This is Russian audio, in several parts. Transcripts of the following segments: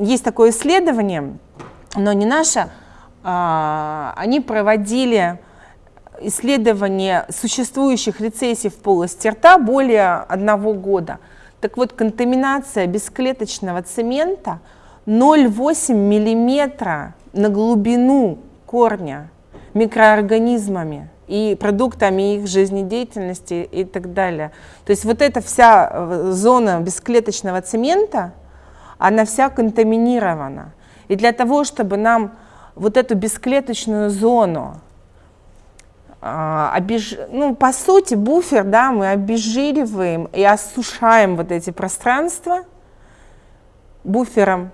есть такое исследование, но не наше, а, они проводили исследование существующих рецессий в полости рта более одного года. Так вот, контаминация бесклеточного цемента 0,8 миллиметра на глубину корня микроорганизмами и продуктами их жизнедеятельности и так далее. То есть вот эта вся э, зона бесклеточного цемента, она вся контаминирована. И для того, чтобы нам вот эту бесклеточную зону, а, обеж... ну, по сути, буфер, да, мы обезжириваем и осушаем вот эти пространства буфером.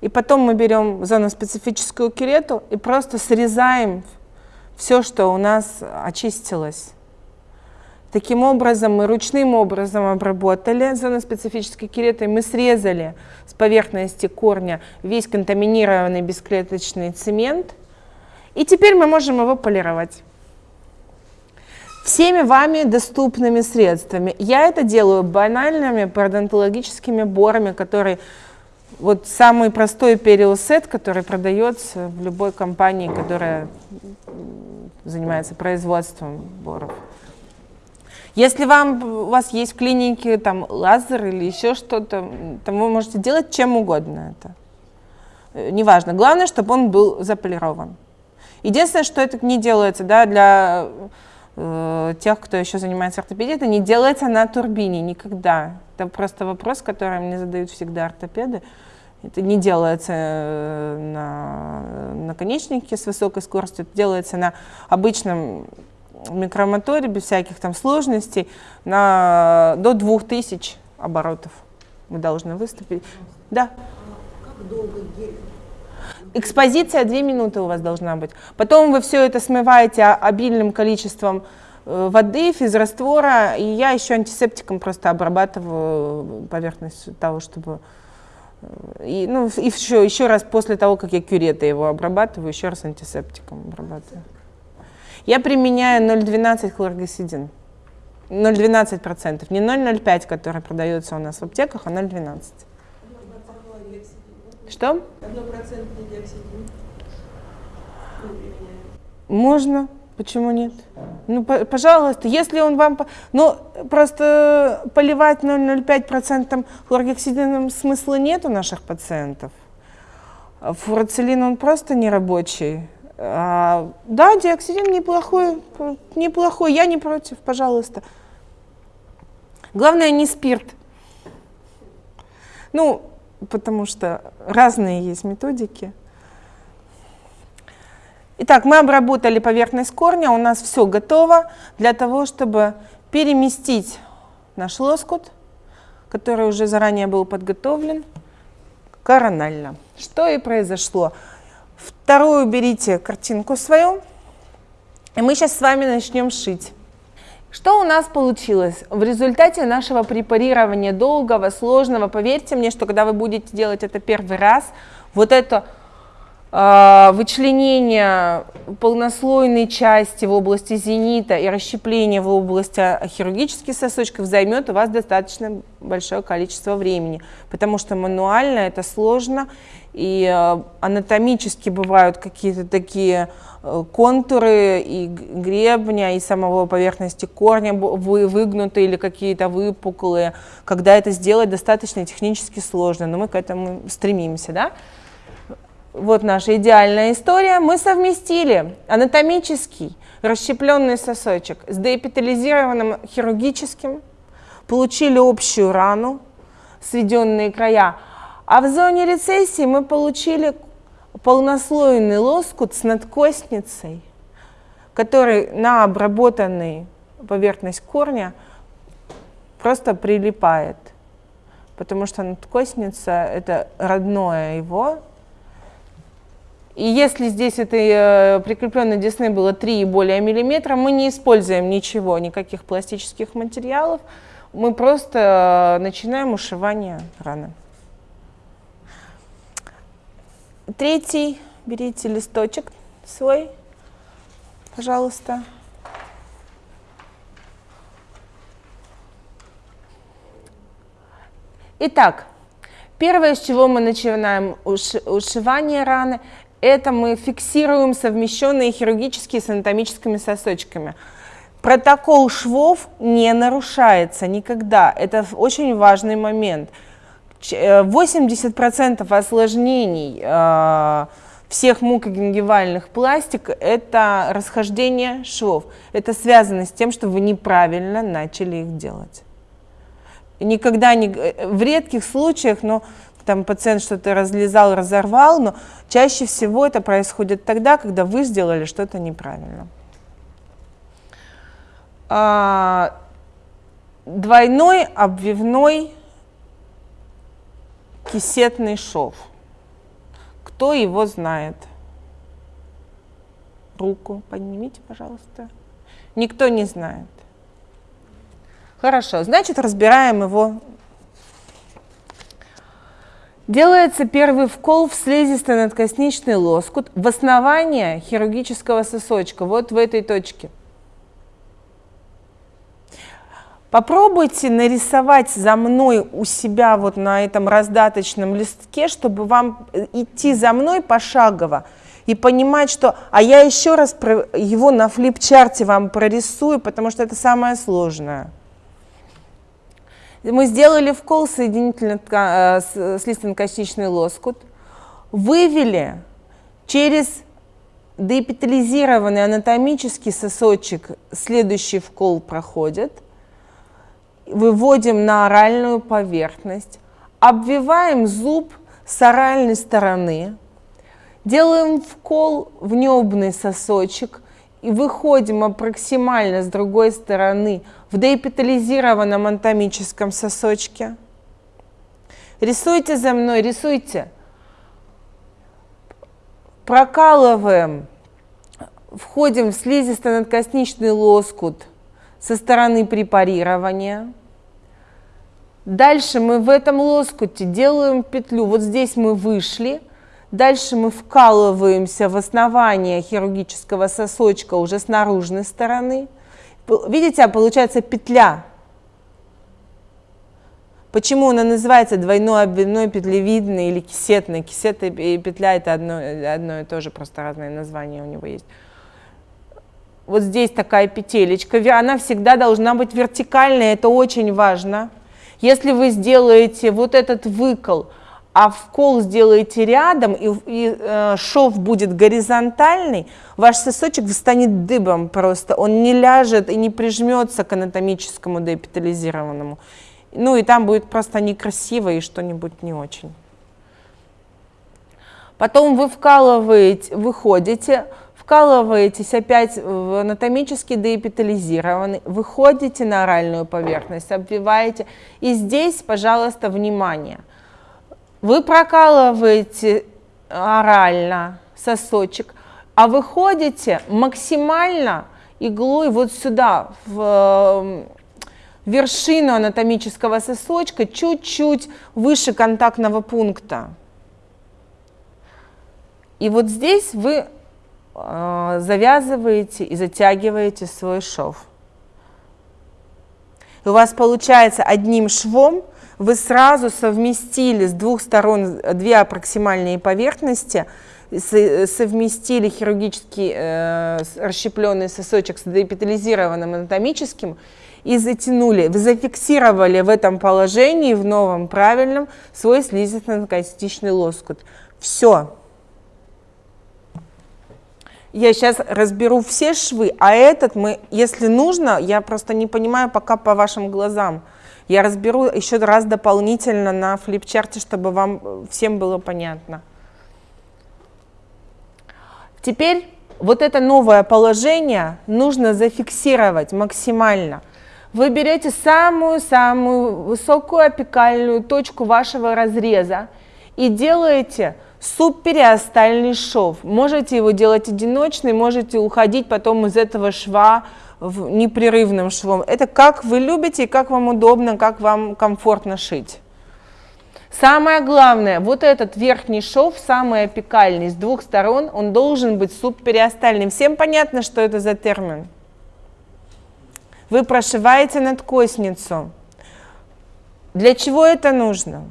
И потом мы берем зоноспецифическую кюрету и просто срезаем все, что у нас очистилось. Таким образом, мы ручным образом обработали зоноспецифической кюретой, мы срезали с поверхности корня весь контаминированный бесклеточный цемент, и теперь мы можем его полировать всеми вами доступными средствами. Я это делаю банальными пародонтологическими борами, которые вот самый простой периосет, который продается в любой компании, которая занимается производством боров. Если вам, у вас есть в клинике там лазер или еще что-то, то вы можете делать чем угодно это. Э, неважно. Главное, чтобы он был заполирован. Единственное, что это не делается да, для э, тех, кто еще занимается ортопедией, это не делается на турбине никогда. Это просто вопрос, который мне задают всегда ортопеды. Это не делается э, на наконечнике с высокой скоростью, это делается на обычном микромоторе без всяких там сложностей на до 2000 оборотов вы должны выступить. Да. Как долго? Экспозиция 2 минуты у вас должна быть. Потом вы все это смываете обильным количеством э, воды, физраствора, и я еще антисептиком просто обрабатываю поверхность того, чтобы... Э, и, ну, и еще, еще раз после того, как я кюретой его обрабатываю, еще раз антисептиком обрабатываю. Я применяю 0,12 хлоргексидин. 0,12%, не 0,05, который продается у нас в аптеках, а 0,12. Что? Однопроцентный диоксидин. Можно. Почему нет? Ну, пожалуйста, если он вам... Ну, просто поливать 0,05% хлоргексидином смысла нет у наших пациентов. Фурацилин, он просто нерабочий. А, да, диоксидин неплохой, неплохой, я не против, пожалуйста. Главное, не спирт. Ну, потому что разные есть методики. Итак, мы обработали поверхность корня, у нас все готово для того, чтобы переместить наш лоскут, который уже заранее был подготовлен, коронально. Что и произошло. Вторую берите картинку свою, и мы сейчас с вами начнем шить. Что у нас получилось? В результате нашего препарирования долгого, сложного, поверьте мне, что когда вы будете делать это первый раз, вот это э, вычленение полнослойной части в области зенита и расщепление в области хирургических сосочков займет у вас достаточно большое количество времени, потому что мануально это сложно, и э, анатомически бывают какие-то такие э, контуры и гребня, и самого поверхности корня выгнутые или какие-то выпуклые, когда это сделать достаточно технически сложно, но мы к этому стремимся, да? Вот наша идеальная история. Мы совместили анатомический расщепленный сосочек с деэпитализированным хирургическим, получили общую рану, сведенные края, а в зоне рецессии мы получили полнослойный лоскут с надкостницей, который на обработанный поверхность корня просто прилипает, потому что надкостница – это родное его. И если здесь этой э, прикрепленной десны было 3 и более миллиметра, мы не используем ничего, никаких пластических материалов, мы просто э, начинаем ушивание раны. Третий, берите листочек свой, пожалуйста. Итак, Первое, с чего мы начинаем ушивание раны, это мы фиксируем совмещенные хирургические с анатомическими сосочками. Протокол швов не нарушается никогда. Это очень важный момент. 80% э, осложнений э, всех мукогенгивальных пластик – это расхождение швов. Это связано с тем, что вы неправильно начали их делать. Никогда не… Э, в редких случаях, но там пациент что-то разлезал, разорвал, но чаще всего это происходит тогда, когда вы сделали что-то неправильно. А, двойной обвивной кисетный шов. Кто его знает? Руку поднимите, пожалуйста. Никто не знает. Хорошо, значит, разбираем его. Делается первый вкол в слизистый надкосничный лоскут в основание хирургического сосочка, вот в этой точке. Попробуйте нарисовать за мной у себя вот на этом раздаточном листке, чтобы вам э, идти за мной пошагово и понимать, что... А я еще раз его на флипчарте вам прорисую, потому что это самое сложное. Мы сделали вкол соединительно э, слизистно-костичный лоскут, вывели через деэпитализированный анатомический сосочек, следующий вкол проходит, выводим на оральную поверхность, обвиваем зуб с оральной стороны, делаем вкол в небный сосочек и выходим аппроксимально с другой стороны в деэпитализированном анатомическом сосочке. Рисуйте за мной, рисуйте. Прокалываем, входим в слизисто-надкосничный лоскут – со стороны препарирования. Дальше мы в этом лоскуте делаем петлю. Вот здесь мы вышли. Дальше мы вкалываемся в основание хирургического сосочка уже с наружной стороны. Видите, а получается петля. Почему она называется двойной обвивной петлевидной или кисетной? Кисета и петля это одно, одно и то же, просто разные названия у него есть вот здесь такая петелечка, она всегда должна быть вертикальной, это очень важно. Если вы сделаете вот этот выкол, а вкол сделаете рядом, и, и э, шов будет горизонтальный, ваш сосочек встанет дыбом просто, он не ляжет и не прижмется к анатомическому деэпитализированному. Ну и там будет просто некрасиво и что-нибудь не очень. Потом вы вкалываете, выходите, вкалываетесь опять в анатомически деэпитализированный, выходите на оральную поверхность, обвиваете. И здесь, пожалуйста, внимание. Вы прокалываете орально сосочек, а выходите максимально иглой вот сюда, в вершину анатомического сосочка, чуть-чуть выше контактного пункта. И вот здесь вы завязываете и затягиваете свой шов. И у вас получается одним швом вы сразу совместили с двух сторон две аппроксимальные поверхности, совместили хирургический э, расщепленный сосочек с депитализированным анатомическим и затянули. Вы зафиксировали в этом положении, в новом правильном, свой слизистно-костичный лоскут. Все. Я сейчас разберу все швы, а этот мы, если нужно, я просто не понимаю пока по вашим глазам. Я разберу еще раз дополнительно на флипчарте, чтобы вам всем было понятно. Теперь вот это новое положение нужно зафиксировать максимально. Вы берете самую-самую высокую апикальную точку вашего разреза и делаете Субпериостальный шов. Можете его делать одиночный, можете уходить потом из этого шва в непрерывным швом. Это как вы любите, как вам удобно, как вам комфортно шить. Самое главное, вот этот верхний шов, самый апикальный, с двух сторон, он должен быть субпериостальным. Всем понятно, что это за термин? Вы прошиваете надкосницу. Для чего это нужно?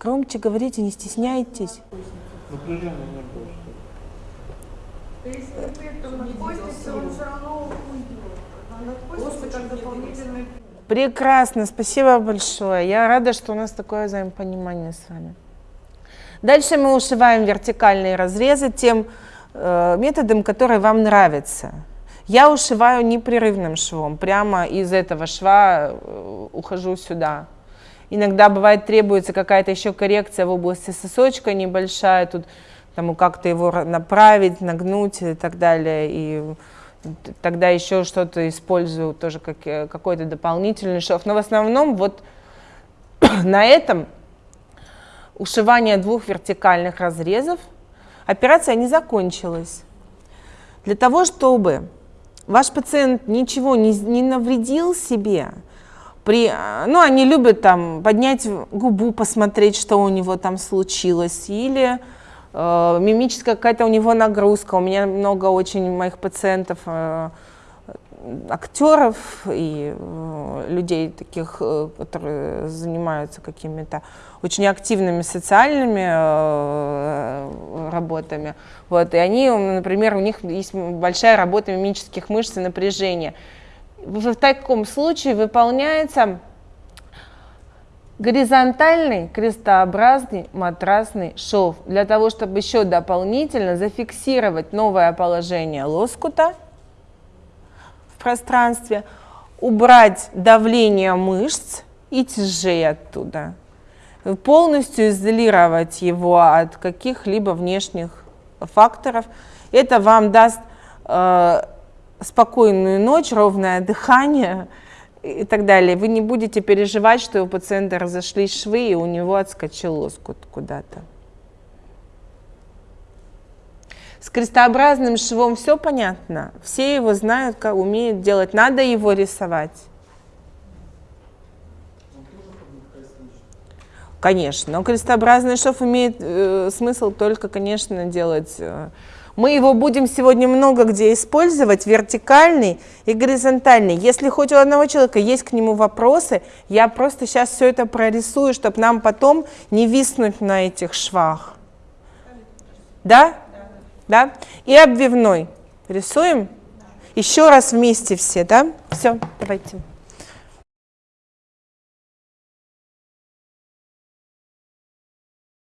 Громче говорите, не стесняйтесь. То есть если там находится, он все равно уйдет. Прекрасно, спасибо большое. Я рада, что у нас такое взаимопонимание с вами. Дальше мы ушиваем вертикальные разрезы тем э, методом, который вам нравится. Я ушиваю непрерывным швом, прямо из этого шва э, ухожу сюда. Иногда бывает требуется какая-то еще коррекция в области сосочка небольшая, тут тому как-то его направить, нагнуть и так далее. И тогда еще что-то использую, тоже как, э, какой-то дополнительный шов. Но в основном вот на этом ушивание двух вертикальных разрезов операция не закончилась. Для того, чтобы ваш пациент ничего не, не навредил себе, при, ну, они любят там поднять губу, посмотреть, что у него там случилось, или э, мимическая какая-то у него нагрузка. У меня много очень моих пациентов, э, актеров и э, людей таких, э, которые занимаются какими-то очень активными социальными э, работами. Вот, и они, например, у них есть большая работа мимических мышц и напряжения в таком случае выполняется горизонтальный крестообразный матрасный шов для того, чтобы еще дополнительно зафиксировать новое положение лоскута в пространстве, убрать давление мышц и тяжей оттуда, полностью изолировать его от каких-либо внешних факторов. Это вам даст э, спокойную ночь, ровное дыхание и так далее. Вы не будете переживать, что у пациента разошлись швы и у него отскочил лоскут куда-то. С крестообразным швом все понятно. Все его знают, как умеют делать. Надо его рисовать. Конечно, но крестообразный шов имеет э, смысл только, конечно, делать э, мы его будем сегодня много где использовать, вертикальный и горизонтальный. Если хоть у одного человека есть к нему вопросы, я просто сейчас все это прорисую, чтобы нам потом не виснуть на этих швах. Да? Да? И обвивной. Рисуем? Еще раз вместе все, да? Все, давайте.